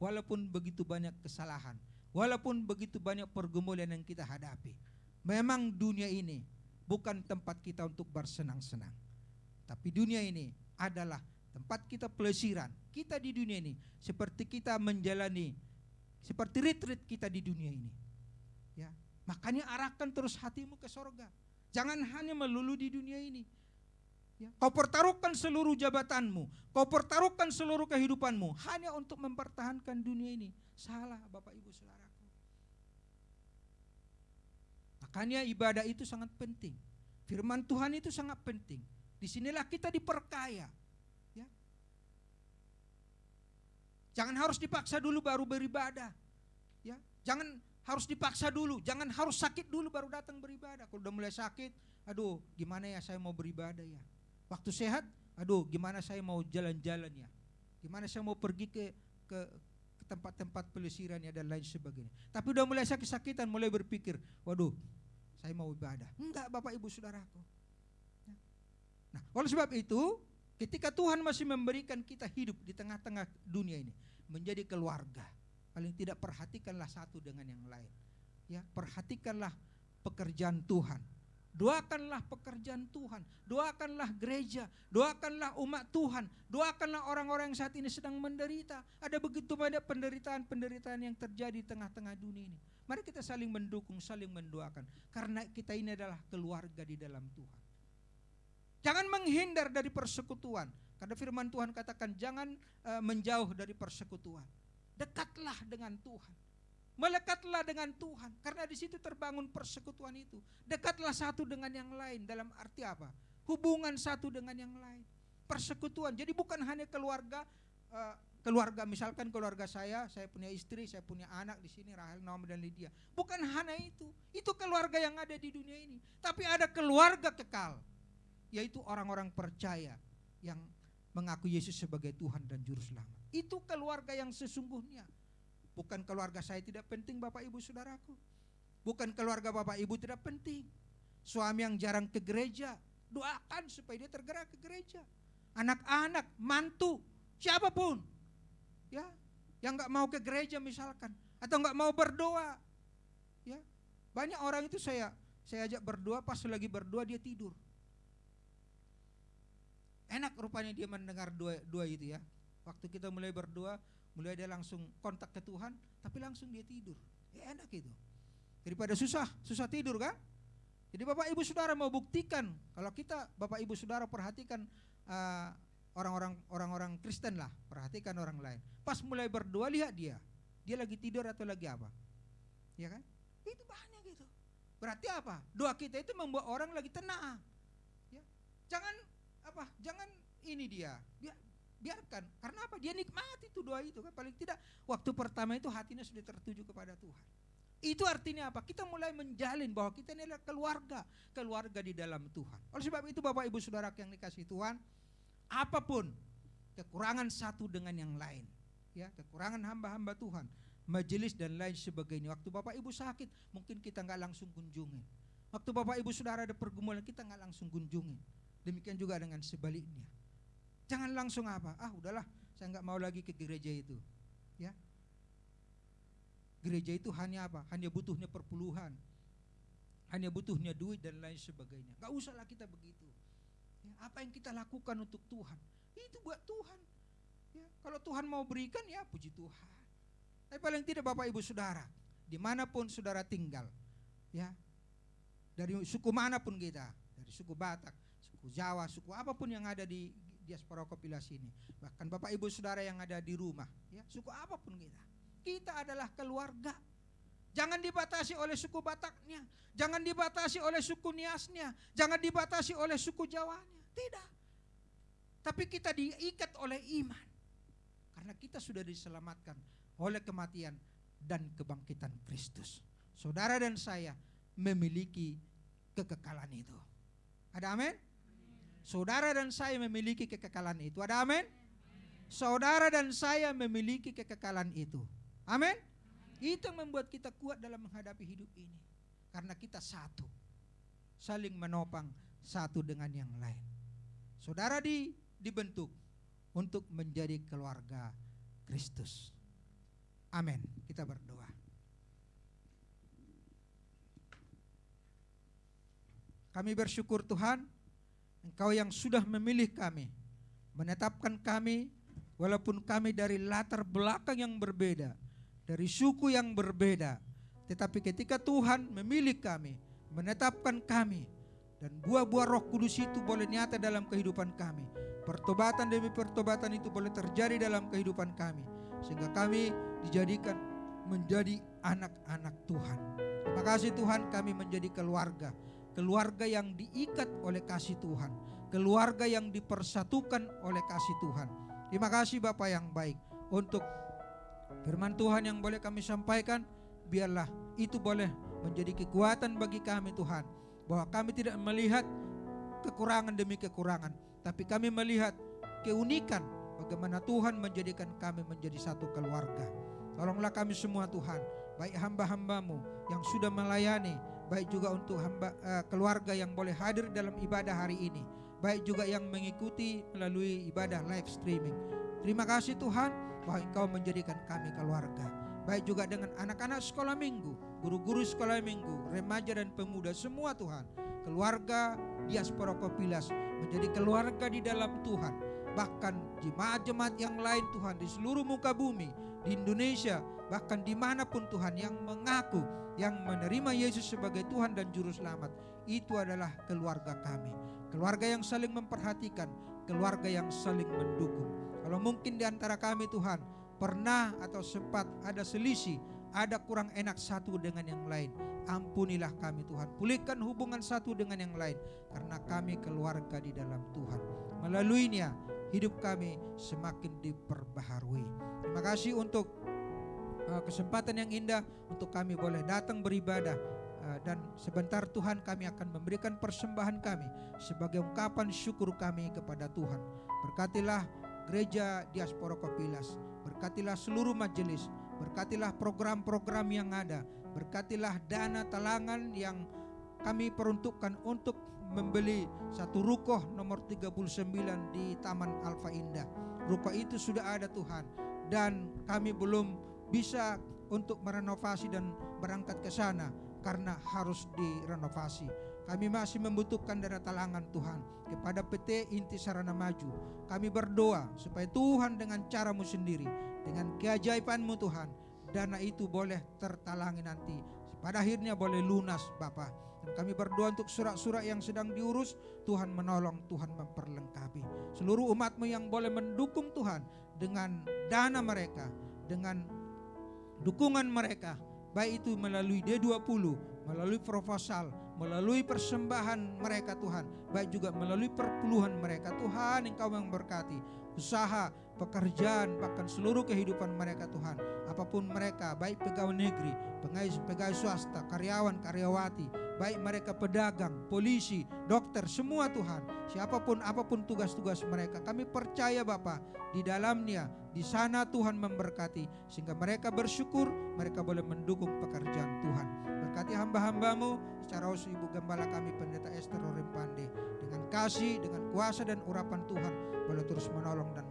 Walaupun begitu banyak kesalahan. Walaupun begitu banyak pergumulan yang kita hadapi. Memang dunia ini bukan tempat kita untuk bersenang-senang. Tapi dunia ini adalah tempat kita pelesiran. Kita di dunia ini seperti kita menjalani seperti retreat kita di dunia ini. Ya, makanya arahkan terus hatimu ke sorga. Jangan hanya melulu di dunia ini. Ya, kau pertaruhkan seluruh jabatanmu, kau pertaruhkan seluruh kehidupanmu hanya untuk mempertahankan dunia ini. Salah Bapak Ibu Saudaraku. Makanya ibadah itu sangat penting. Firman Tuhan itu sangat penting. Di sinilah kita diperkaya. Jangan harus dipaksa dulu baru beribadah. Ya, jangan harus dipaksa dulu, jangan harus sakit dulu baru datang beribadah. Kalau udah mulai sakit, aduh, gimana ya saya mau beribadah ya? Waktu sehat, aduh, gimana saya mau jalan-jalan ya? Gimana saya mau pergi ke ke tempat-tempat pelesiran ya dan lain sebagainya. Tapi udah mulai sakit-sakitan, mulai berpikir, waduh, saya mau ibadah. Enggak, Bapak Ibu Saudaraku. Ya. Nah, oleh sebab itu, ketika Tuhan masih memberikan kita hidup di tengah-tengah dunia ini, menjadi keluarga. Paling tidak perhatikanlah satu dengan yang lain. Ya, perhatikanlah pekerjaan Tuhan. Doakanlah pekerjaan Tuhan, doakanlah gereja, doakanlah umat Tuhan, doakanlah orang-orang yang saat ini sedang menderita. Ada begitu banyak penderitaan-penderitaan yang terjadi di tengah-tengah dunia ini. Mari kita saling mendukung, saling mendoakan. Karena kita ini adalah keluarga di dalam Tuhan. Jangan menghindar dari persekutuan. Karena firman Tuhan katakan jangan uh, menjauh dari persekutuan. Dekatlah dengan Tuhan. Melekatlah dengan Tuhan karena di situ terbangun persekutuan itu. Dekatlah satu dengan yang lain dalam arti apa? Hubungan satu dengan yang lain. Persekutuan. Jadi bukan hanya keluarga uh, keluarga misalkan keluarga saya, saya punya istri, saya punya anak di sini Rahel, Naomi dan Lydia. Bukan hanya itu. Itu keluarga yang ada di dunia ini. Tapi ada keluarga kekal yaitu orang-orang percaya yang mengaku Yesus sebagai Tuhan dan Juru Selamat. Itu keluarga yang sesungguhnya. Bukan keluarga saya tidak penting Bapak Ibu Saudaraku. Bukan keluarga Bapak Ibu tidak penting. Suami yang jarang ke gereja, doakan supaya dia tergerak ke gereja. Anak-anak, mantu, siapa pun. Ya, yang nggak mau ke gereja misalkan atau nggak mau berdoa. Ya. Banyak orang itu saya saya ajak berdoa pas lagi berdoa dia tidur. Enak rupanya dia mendengar dua, dua itu ya. Waktu kita mulai berdoa, mulai dia langsung kontak ke Tuhan, tapi langsung dia tidur. Ya enak itu. Daripada susah, susah tidur kan? Jadi Bapak Ibu Saudara mau buktikan kalau kita Bapak Ibu Saudara perhatikan uh, orang-orang orang-orang Kristen lah, perhatikan orang lain. Pas mulai berdoa lihat dia, dia lagi tidur atau lagi apa? Ya kan? Itu banyak gitu. Berarti apa? Doa kita itu membuat orang lagi tenang. Ya. Jangan apa? Jangan ini dia. Biar, biarkan. Karena apa? Dia nikmati itu doa itu kan. Paling tidak waktu pertama itu hatinya sudah tertuju kepada Tuhan. Itu artinya apa? Kita mulai menjalin bahwa kita ini adalah keluarga. Keluarga di dalam Tuhan. Oleh sebab itu Bapak Ibu Saudara yang dikasih Tuhan apa pun kekurangan satu dengan yang lain ya kekurangan hamba-hamba Tuhan majelis dan lain sebagainya. Waktu Bapak Ibu sakit mungkin kita nggak langsung kunjungin. Waktu Bapak Ibu Saudara ada pergumulan kita nggak langsung kunjungin Demikian juga dengan sebaliknya. Jangan langsung apa, ah udahlah saya nggak mau lagi ke gereja itu. Ya, gereja itu hanya apa? Hanya butuhnya perpuluhan. Hanya butuhnya duit dan lain sebagainya. Gak usahlah kita begitu. Ya, apa yang kita lakukan untuk Tuhan, itu buat Tuhan. Ya, kalau Tuhan mau berikan ya puji Tuhan. Tapi paling tidak Bapak Ibu Saudara, di mana pun saudara tinggal, ya dari suku mana pun kita, dari suku Batak, suku Jawa, suku apa pun yang ada di diaspora Kopilas ini, bahkan Bapak Ibu Saudara yang ada di rumah, ya suku apa pun kita, kita adalah keluarga. Jangan dibatasi oleh suku Bataknya, jangan dibatasi oleh suku Niasnya, jangan dibatasi oleh suku Jawanya. Tidak. Tapi kita diikat oleh iman. Karena kita sudah diselamatkan oleh kematian dan kebangkitan Kristus. Saudara dan saya memiliki kekekalan itu. Ada amin? Saudara dan saya memiliki kekekalan itu. Ada amin? Saudara dan saya memiliki kekekalan itu. Amin? Itu yang membuat kita kuat dalam menghadapi hidup ini. Karena kita satu. Saling menopang satu dengan yang lain. Saudara di, dibentuk untuk menjadi keluarga Kristus. Amin. Kita berdoa. Kami bersyukur Tuhan, Engkau yang sudah memilih kami, menetapkan kami, walaupun kami dari latar belakang yang berbeda, dari suku yang berbeda, tetapi ketika Tuhan memilih kami, menetapkan kami, dan buah-buah roh kudus itu boleh nyata dalam kehidupan kami. Pertobatan demi pertobatan itu boleh terjadi dalam kehidupan kami. Sehingga kami dijadikan menjadi anak-anak Tuhan. Terima kasih Tuhan kami menjadi keluarga keluarga yang diikat oleh kasih Tuhan, keluarga yang dipersatukan oleh kasih Tuhan. Terima kasih Bapak yang baik untuk firman Tuhan yang boleh kami sampaikan, biarlah itu boleh menjadi kekuatan bagi kami Tuhan, bahwa kami tidak melihat kekurangan demi kekurangan, tapi kami melihat keunikan bagaimana Tuhan menjadikan kami menjadi satu keluarga. Tolonglah kami semua Tuhan, baik hamba-hambamu yang sudah melayani, baik juga untuk hamba uh, keluarga yang boleh hadir dalam ibadah hari ini, baik juga yang mengikuti melalui ibadah live streaming. Terima kasih Tuhan bahwa Engkau menjadikan kami keluarga. Baik juga dengan anak-anak sekolah minggu, guru-guru sekolah minggu, remaja dan pemuda semua Tuhan. Keluarga diaspora Kopilas menjadi keluarga di dalam Tuhan. Bahkan jemaat-jemaat yang lain Tuhan di seluruh muka bumi, di Indonesia, bahkan di mana pun Tuhan yang mengaku yang menerima Yesus sebagai Tuhan dan Juru Selamat, itu adalah keluarga kami. Keluarga yang saling memperhatikan, keluarga yang saling mendukung. Kalau mungkin di antara kami Tuhan pernah atau sempat ada selisih, ada kurang enak satu dengan yang lain. Ampunilah kami Tuhan. Pulihkan hubungan satu dengan yang lain. Karena kami keluarga di dalam Tuhan. Melaluinya hidup kami semakin diperbaharui. Terima kasih untuk uh, kesempatan yang indah untuk kami boleh datang beribadah uh, dan sebentar Tuhan kami akan memberikan persembahan kami sebagai ungkapan syukur kami kepada Tuhan. Berkatilah gereja diaspora Kopilas, berkatilah seluruh majelis, berkatilah program-program yang ada, berkatilah dana talangan yang kami peruntukkan untuk membeli satu rukoh nomor 39 di Taman Alfa Indah. Rukoh itu sudah ada Tuhan dan kami belum bisa untuk merenovasi dan berangkat ke sana karena harus direnovasi. Kami masih membutuhkan dana talangan Tuhan kepada PT Inti Sarana Maju. Kami berdoa supaya Tuhan dengan caramu sendiri, dengan keajaibanmu Tuhan, dana itu boleh tertalangi nanti. Pada akhirnya boleh lunas Bapak. Kami berdoa untuk surat-surat yang sedang diurus, Tuhan menolong, Tuhan memperlengkapi. Seluruh umatmu yang boleh mendukung Tuhan dengan dana mereka, dengan dukungan mereka baik itu melalui D20, melalui proposal, melalui persembahan mereka Tuhan, baik juga melalui perpuluhan mereka Tuhan Engkau yang berkati usaha, pekerjaan, bahkan seluruh kehidupan mereka Tuhan. Apa pun mereka, baik pegawai negeri, pegawai, pegawai swasta, karyawan, karyawati, baik mereka pedagang, polisi, dokter, semua Tuhan. Siapa pun apa pun tugas-tugas mereka, kami percaya Bapa di dalamnya, di sana Tuhan memberkati sehingga mereka bersyukur, mereka boleh mendukung pekerjaan Tuhan. Berkati hamba-hambamu secara khusus Ibu Gembala kami Pendeta Esther Pande dengan kasih, dengan kuasa dan urapan Tuhan boleh terus menolong dan.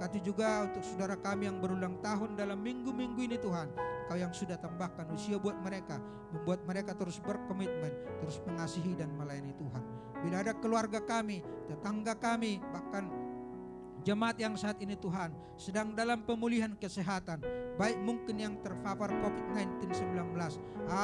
Berkati juga untuk saudara kami yang berulang tahun dalam minggu-minggu ini Tuhan. Kau yang sudah tambahkan usia buat mereka, membuat mereka terus berkomitmen, terus mengasihi dan melayani Tuhan. Bila ada keluarga kami, tetangga kami, bahkan jemaat yang saat ini Tuhan sedang dalam pemulihan kesehatan, baik mungkin yang terpapar COVID-19 19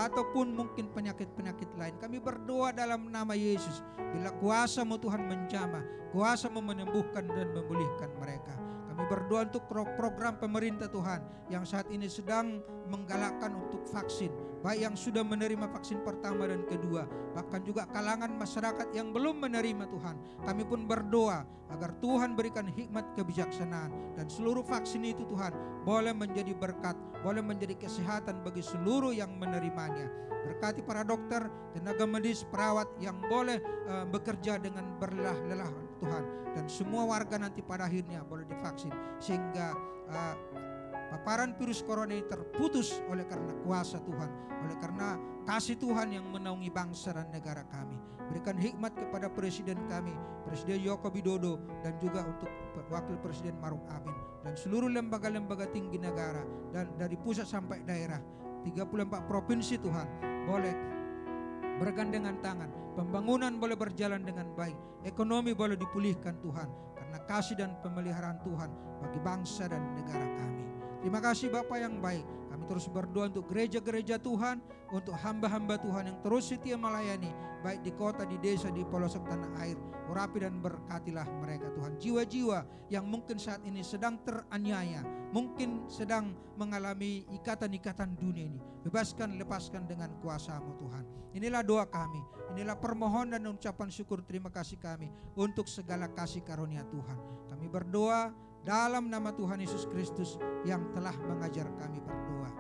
ataupun mungkin penyakit-penyakit lain. Kami berdoa dalam nama Yesus, bila kuasamu Tuhan menjamah, kuasamu menyembuhkan dan memulihkan mereka. Kami berdoa untuk program pemerintah Tuhan yang saat ini sedang menggalakkan untuk vaksin, baik yang sudah menerima vaksin pertama dan kedua, bahkan juga kalangan masyarakat yang belum menerima Tuhan. Kami pun berdoa agar Tuhan berikan hikmat kebijaksanaan dan seluruh vaksin itu Tuhan boleh menjadi berkat, boleh menjadi kesehatan bagi seluruh yang menerimanya. Berkati para dokter, tenaga medis, perawat yang boleh uh, bekerja dengan berlelah-lelah Tuhan. Dan semua warga nanti pada akhirnya boleh divaksin. Sehingga uh, paparan virus corona ini terputus oleh karena kuasa Tuhan, oleh karena kasih Tuhan yang menaungi bangsa dan negara kami. Berikan hikmat kepada presiden kami, Presiden Joko Widodo dan juga untuk Wakil Presiden Maruf Amin. Dan seluruh lembaga-lembaga tinggi negara dan dari pusat sampai daerah. 34 provinsi Tuhan boleh bergandengan tangan pembangunan boleh berjalan dengan baik. Ekonomi boleh dipulihkan Tuhan karena kasih dan pemeliharaan Tuhan bagi bangsa dan negara kami. Terima kasih Bapak yang baik kami terus berdoa untuk gereja-gereja Tuhan, untuk hamba-hamba Tuhan yang terus setia melayani, baik di kota, di desa, di pelosok tanah air. Urapi dan berkatilah mereka Tuhan. Jiwa-jiwa yang mungkin saat ini sedang teraniaya, mungkin sedang mengalami ikatan-ikatan dunia ini. Bebaskan, lepaskan dengan kuasamu Tuhan. Inilah doa kami, inilah permohonan dan ucapan syukur terima kasih kami untuk segala kasih karunia Tuhan. Kami berdoa dalam nama Tuhan Yesus Kristus yang telah mengajar kami berdoa.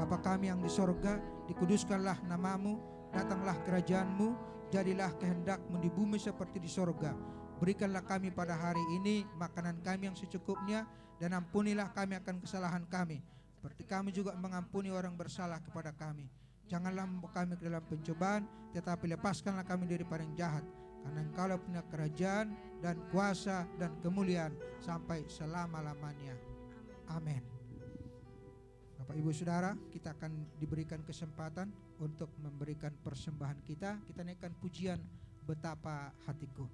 Bapa kami yang di sorga, dikuduskanlah namamu, datanglah kerajaanmu, jadilah kehendakmu di bumi seperti di sorga. Berikanlah kami pada hari ini makanan kami yang secukupnya, dan ampunilah kami akan kesalahan kami. Seperti kami juga mengampuni orang bersalah kepada kami. Janganlah membawa kami ke dalam pencobaan, tetapi lepaskanlah kami dari yang jahat. Karena engkau punya kerajaan dan kuasa dan kemuliaan sampai selama-lamanya. Amin. Bapak Ibu Saudara, kita akan diberikan kesempatan untuk memberikan persembahan kita. Kita naikkan pujian betapa hatiku.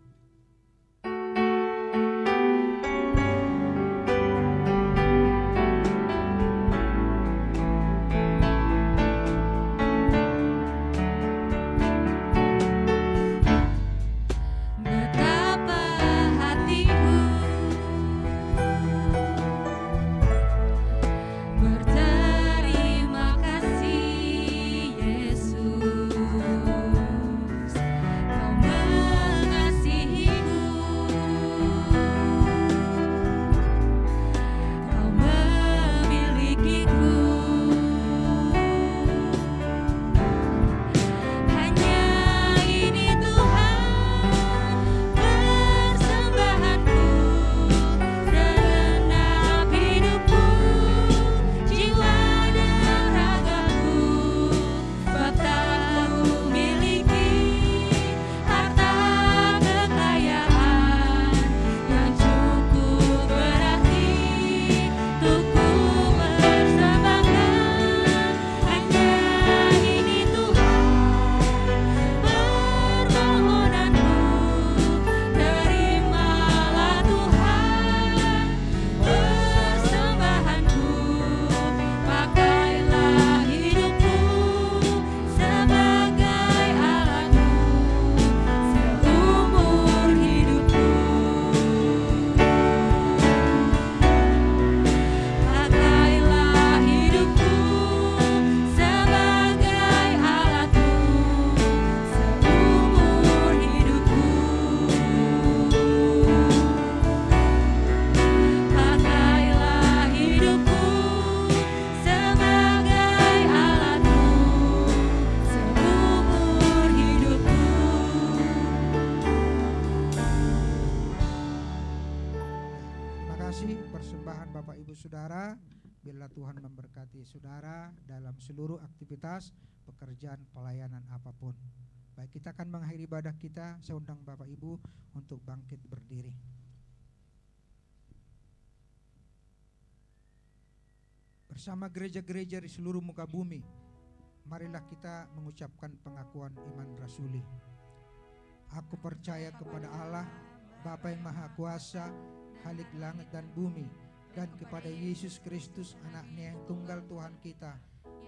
Ibadah kita. Saya undang Bapak Ibu untuk bangkit berdiri. bersama gereja-gereja di seluruh muka bumi, marilah kita mengucapkan pengakuan iman rasuli. Aku percaya kepada Allah, Bapa yang Maha Kuasa, Halik langit dan bumi, dan kepada Yesus Kristus anaknya yang tunggal Tuhan kita,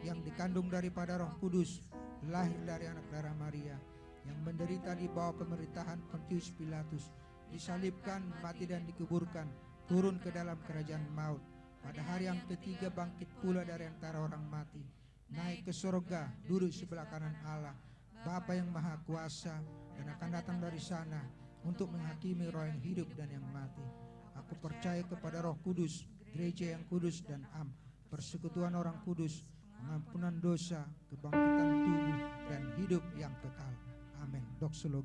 yang dikandung daripada roh kudus, lahir dari anak darah Maria, yang menderita di bawah pemerintahan Pontius Pilatus, disalibkan, mati dan dikuburkan, turun ke dalam kerajaan maut, pada hari yang ketiga bangkit pula dari antara orang mati, naik ke surga, duduk sebelah kanan Allah, Bapa yang Maha Kuasa, dan akan datang dari sana untuk menghakimi roh yang hidup dan yang mati. Aku percaya kepada Roh Kudus, gereja yang kudus dan am, persekutuan orang kudus, pengampunan dosa, kebangkitan tubuh, dan hidup yang kekal. Amin.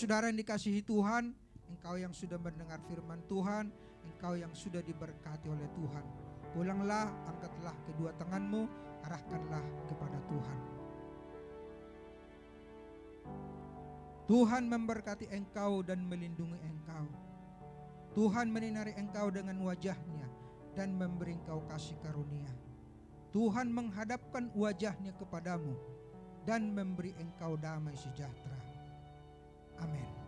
Saudara yang dikasihi Tuhan, engkau yang sudah mendengar firman Tuhan, engkau yang sudah diberkati oleh Tuhan. Pulanglah, angkatlah kedua tanganmu, arahkanlah kepada Tuhan. Tuhan memberkati engkau dan melindungi engkau. Tuhan menyinari engkau dengan wajahnya dan memberi engkau kasih karunia. Tuhan menghadapkan wajahnya kepadamu dan memberi engkau damai sejahtera. Amin.